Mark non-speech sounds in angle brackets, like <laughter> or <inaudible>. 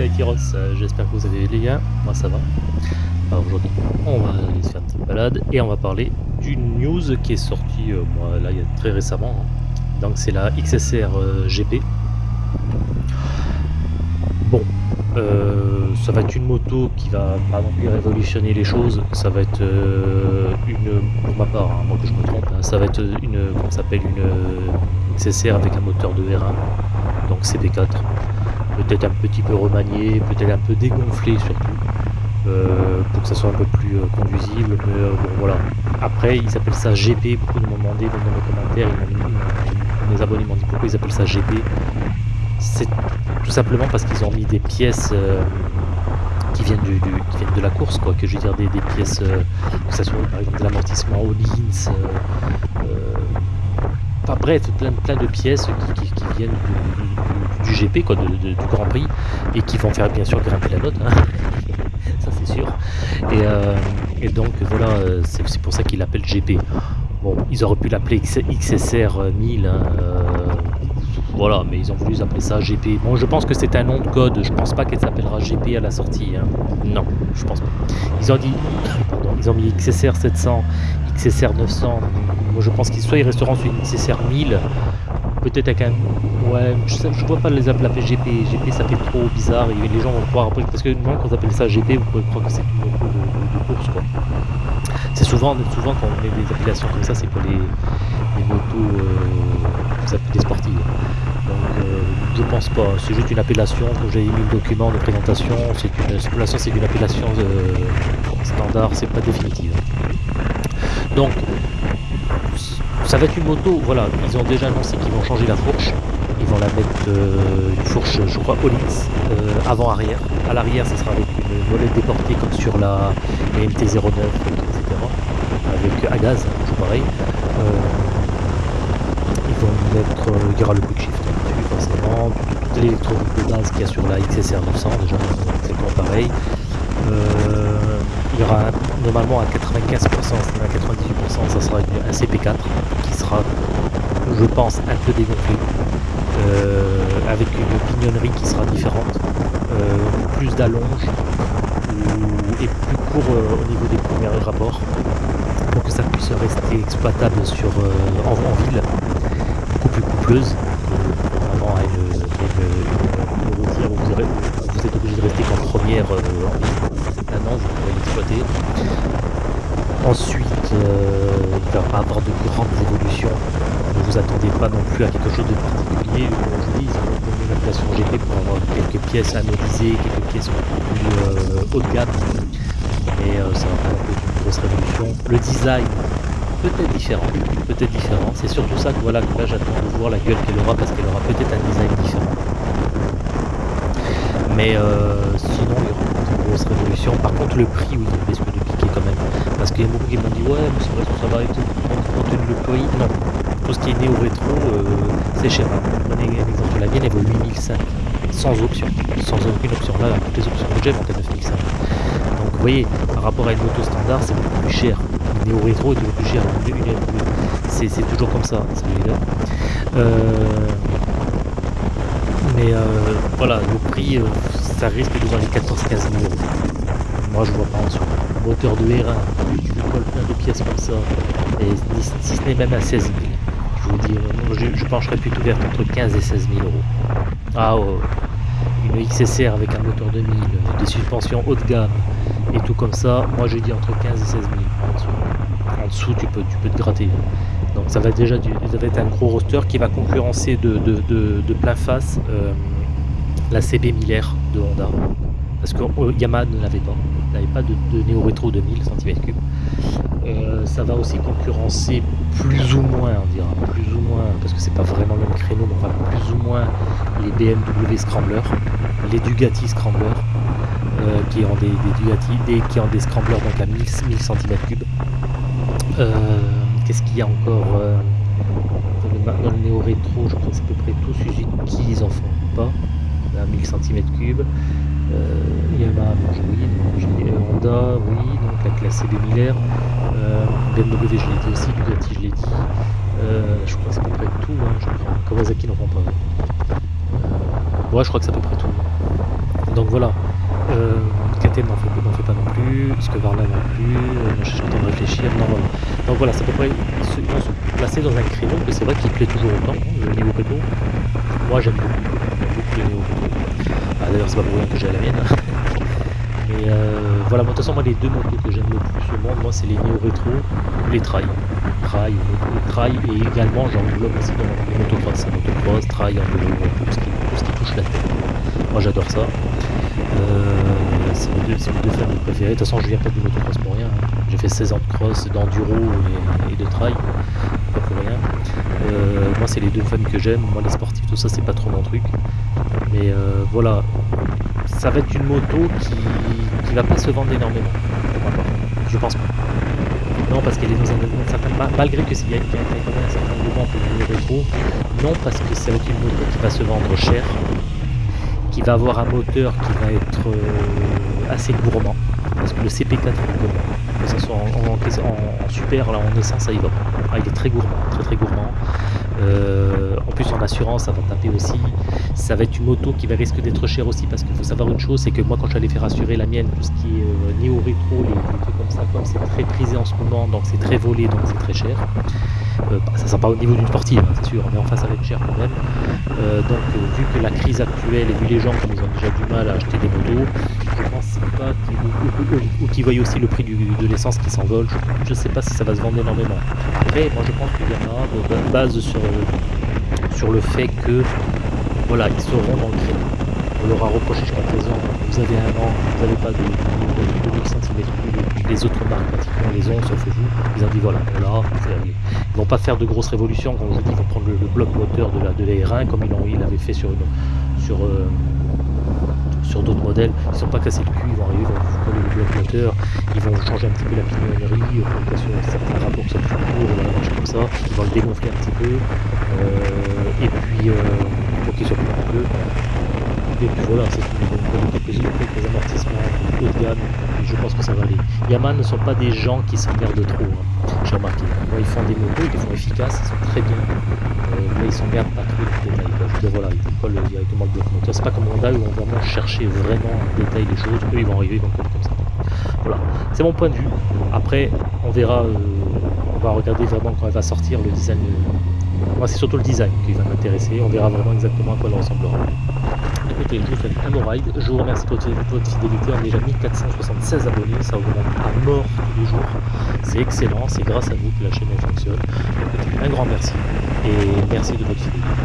euh, j'espère que vous allez les liens, moi ça va. Alors aujourd'hui, on va aller se faire une petite balade et on va parler d'une news qui est sortie euh, moi, là très récemment. hein. Donc c'est la XSR euh, GP. Bon, ça va être une moto qui va pas non plus révolutionner les choses. Ça va être une, pour ma part, hein, moi que je me trompe, hein, ça va être une, comment s'appelle, une XSR avec un moteur de R1, donc CB4 peut-être un petit peu remanié, peut-être un peu dégonflé surtout, euh, pour que ça soit un peu plus euh, conduisible. Mais euh, bon, voilà. Après, ils appellent ça GP. Beaucoup m'ont demandé dans les commentaires. ils mes abonnés m'ont dit pourquoi ils appellent ça GP. C'est tout simplement parce qu'ils ont mis des pièces qui viennent du, qui viennent de la course, quoi. Que je veux dire des, pièces, que ça soit par exemple de l'amortissement Hollins. Enfin bref, plein, plein de pièces qui, qui- qui viennent du, du- GP, quoi, du Grand Prix, et qui vont faire bien sûr grimper la note, hein. <laughs> ça c'est sûr. Et, euh, donc voilà, euh, c'est pour ça qu'ils l'appellent GP. Bon, ils auraient pu l'appeler XSR 1000, hein, euh, voilà, mais ils ont voulu appeler ça GP. Bon, je pense que c'est un nom de code, je pense pas qu'elle s'appellera GP à la sortie. hein. Non, je pense pas. Ils ont dit, <coughs> pardon, ils ont mis XSR 700, XSR 900. Moi, je pense qu'ils soit ils resteront sur une XSR 1000, peut-être avec un. Ouais, je, sais- je vois pas les appeler GP. GP, ça fait trop bizarre les gens vont croire après. Parce que non, quand on appelle ça GP, vous pouvez croire que c'est une moto de, course, quoi. C'est souvent, souvent quand on met des appellations comme ça, c'est pour les, motos, euh, ça peut des sportives. Donc, euh, je pense pas. C'est juste une appellation. Quand j'ai mis le document de présentation, c'est une, c'est une appellation euh, standard, c'est pas définitive. Donc, ça va être une moto, voilà, ils ont déjà annoncé qu'ils vont changer la fourche. Ils vont la mettre euh, une fourche, je crois, Olyx, euh, avant-arrière. À l'arrière, ce sera avec une molette déportée comme sur la MT-09, etc. Avec à gaz, hein, toujours pareil. Euh, ils vont mettre, il y aura le quick shift dessus, forcément, toute, l'électronique de base qu'il y a sur la XSR 900, déjà, exactement pareil. Il y aura normalement à 95%, c'est-à-dire à 98%, ça sera un CP4 qui sera, je pense, un peu dégonflé, euh, avec une pignonnerie qui sera différente, euh, plus d'allonge ou- et plus court euh, au niveau des premiers rapports pour que ça puisse rester exploitable sur, euh, en, ville, beaucoup plus coupleuse, euh, contrairement à une, routière où vous, vous êtes obligé de rester qu'en première euh, en ville. Maintenant, vous pourrez l'exploiter. Ensuite, euh, il va pas avoir de grandes évolutions. Ne vous attendez pas non plus à quelque chose de particulier. Comme je dis, ils ont une appellation GP pour avoir quelques pièces anodisées, quelques pièces un peu plus euh, haut de gamme. Mais euh, ça va pas être une grosse révolution. Le design, peut-être différent. Peut-être différent. C'est surtout ça que voilà que là j'attends de voir la gueule qu'elle aura parce qu'elle aura peut-être un design différent. Mais euh, sinon, il y aura de grosse révolution. Par contre, le prix, oui, il risque de piquer quand même. A beaucoup qui m'ont dit, ouais, mais c'est ça va être compte tenu le prix. Non. Tout ce qui est néo-rétro, euh, c'est cher. hein. Prenez un exemple, la mienne, elle vaut 8005. Sans option. Sans aucune option. Là, toutes les options que j'ai vont à 9005. Donc, vous voyez, par rapport à une moto standard, c'est beaucoup plus cher. Une néo-rétro est toujours plus cher. C'est toujours comme ça. Euh, mais euh, voilà, le prix, ça risque de dans les 14-15 000 euros. Moi, je vois pas en dessous. Moteur de R1, tu lui colles plein de pièces comme ça, si, ce n'est même à 16 000. Je vous dis, euh, je, je pencherais plutôt vers entre 15 et 16 000 euros. Ah, ouais, ouais. une XSR avec un moteur de 1000, des suspensions haut de gamme et tout comme ça, moi j'ai dit entre 15 et 16 000 en dessous. Tu peux, tu peux te gratter. Donc ça va déjà être un gros roster qui va concurrencer de plein face euh, la CB 1000R de Honda. Parce que euh, Yamaha ne l'avait pas. N'avait pas de, de Neo Retro de 1000 cm3. Euh, ça va aussi concurrencer plus ou moins, on dira, plus ou moins, parce que c'est pas vraiment le même créneau, mais enfin plus ou moins les BMW Scrambler, les Dugati Scrambler, euh, qui ont des, des Dugati, qui ont des Scramblers donc à 1000, 1000 cm3. Euh, Qu'est-ce qu'il y a encore euh, dans, le, ma- dans le néo rétro Je crois que c'est à peu près tout Suzuki, ils en font pas à 1000 cm3. Euh, Yamaha, j'ai- oui, donc Honda, oui, donc la classe CB 1000R. Euh, BMW, je l'ai dit aussi, Bugatti, je l'ai dit. Euh, je crois que c'est à peu près tout. Hein, je crois. Kawasaki n'en font pas. Ouais, je crois que c'est à peu près tout. Donc voilà. Euh, KTM n'en fait, pas non plus, Skevarla non plus, euh, je suis en train de réfléchir, non voilà. Donc voilà, c'est à peu près, ils, se, vont se placer dans un créneau que c'est vrai qu'il plaît toujours autant, hein, le niveau péto. Moi j'aime beaucoup, beaucoup le niveau péto. Ah, D'ailleurs c'est pas pour rien que j'ai la mienne. Mais euh, voilà, de toute façon moi les deux motos que j'aime le plus au monde, moi c'est les Neo Rétro ou les Trail. Trail, Trail et également j'englobe aussi dans les motocross, motocross, Trail, enduro, tout ce qui, tout ce qui touche la tête. Moi j'adore ça. Euh, c'est mes, deux familles préférées. De toute façon, je viens pas du motocross pour rien. Hein. J'ai fait 16 ans de cross, d'enduro et, et, de trail, pas pour rien. Euh, moi, c'est les deux familles que j'aime. Moi, les sportifs, tout ça, c'est pas trop mon truc. Mais euh, voilà, ça va être une moto qui, qui va pas se vendre énormément. Je pense pas. Non, parce qu'elle est dans un, un certain. Malgré que s'il y a, quand même un certain mouvement pour le rétro, non, parce que ça va être une moto qui va se vendre cher qui va avoir un moteur qui va être euh, assez gourmand parce que le CP4 est gourmand que ce soit en, super là en essence ça y va ah, il est très gourmand très très gourmand. Euh, en plus en assurance ça va taper aussi. Ça va être une moto qui va risquer d'être chère aussi parce qu'il faut savoir une chose c'est que moi quand j'allais faire assurer la mienne tout ce qui est euh, néo rétro les, les, trucs comme ça comme c'est très prisé en ce moment donc c'est très volé donc c'est très cher ça ne sera pas au niveau d'une sportive, hein, c'est sûr, mais enfin ça va être cher quand même. Euh, donc euh, vu que la crise actuelle et vu les gens qui ont déjà du mal à acheter des motos, je pense pas qu'ils ou, qu'ils voient aussi le prix du, de l'essence qui s'envole, je ne sais pas si ça va se vendre énormément. Après, moi je pense qu'il y en a base sur, sur le fait que voilà, ils seront dans le. On leur a reproché jusqu'à présent, vous avez un an, vous n'avez pas de, de, de, de les autres marques pratiquement les ont, sauf vous. Ils ont dit voilà, là, ils vont pas faire de grosses révolutions, comme je dis, ils vont prendre le, bloc moteur de la, de la R1 comme ils l'avaient fait sur, sur, euh, sur d'autres modèles. Ils ne sont pas cassés le cul, ils vont arriver, vous coller le bloc moteur, ils vont changer un petit peu la pignonnerie, pour sur certains rapports sont plus courts, voilà, marche comme ça, ils vont le dégonfler un petit peu, euh, et puis euh, pour qu'il soit plus peu et puis voilà, c'est quelques, quelques amortissements haut de je pense que ça va aller. Yaman ne sont pas des gens qui s'emmerdent trop, hein, j'ai remarqué. Moi, ils font des motos, ils les font efficaces, ils sont très bien, euh, mais ils s'emmerdent pas trop de détails. Je veux dire, voilà, ils collent directement le bloc moteur. C'est pas comme Honda où on va vraiment chercher vraiment en détail les choses, eux ils vont arriver, ils vont coller comme ça. Voilà, c'est mon point de vue. Après, on verra, euh, on va regarder vraiment quand elle va sortir le design. Moi, c'est surtout le design qui va m'intéresser. On verra vraiment exactement à quoi elle ressemblera. Écoutez, je vous fais un no ride. Je vous remercie pour votre fidélité. On a déjà 1476 abonnés. Ça augmente à mort tous les jours. C'est excellent. C'est grâce à vous que la chaîne fonctionne. Un grand merci. Et merci de votre fidélité.